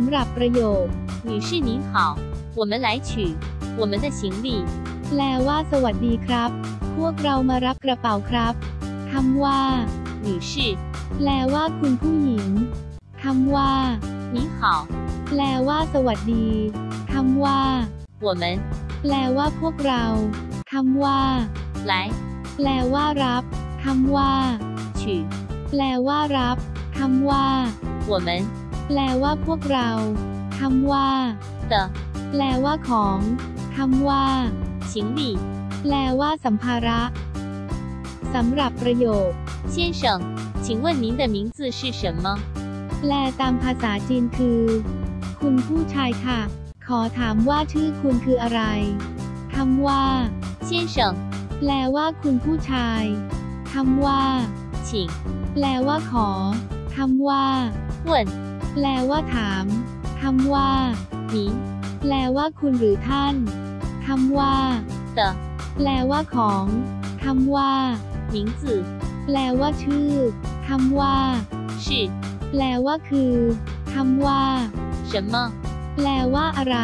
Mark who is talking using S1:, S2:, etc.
S1: ำหรับประโยค
S2: 女士您好，我们来取我们的行李。
S1: แปลว่า สวัสดีครับ พวกเรามารับกระเป๋าครับคำว่า
S2: 女士
S1: แปลว่า คุณผู้หญิงคำว่า
S2: 你好，
S1: แปลว่า สวัสดีคำว่า
S2: 我们
S1: แปลว่า พวกเราคำว่า
S2: 来
S1: แปลว่า รับคำว่า
S2: 取
S1: แปลว่า รับคำว่า
S2: 我们
S1: แปลว่า พวกเราคำว่า
S2: 的
S1: แปลว่า ของคำว่า
S2: 行李。
S1: แปลว่า สัมภาระสำหรับประโยค
S2: 先生，请问您的名字是什么？
S1: แปลตามภาษาจีนคือ คุณผู้ชายค่ะ ขอถามว่าชื่อคุณคืออะไรคำว่า
S2: 先生，
S1: แปลว่า คุณผู้ชายคำว่า
S2: 请
S1: แปลว่า ขอคำว่า
S2: 问
S1: แปลว่าถามคำว่า
S2: หนี
S1: แปลว่าคุณหรือท่านคำว่า
S2: เต
S1: แปลว่าของคำว่า
S2: หมิงจื่อ
S1: แปลว่าชื่อคำว่า
S2: ชื
S1: แปลว่าคือคำว่า
S2: 什么
S1: แปลว่าอะไร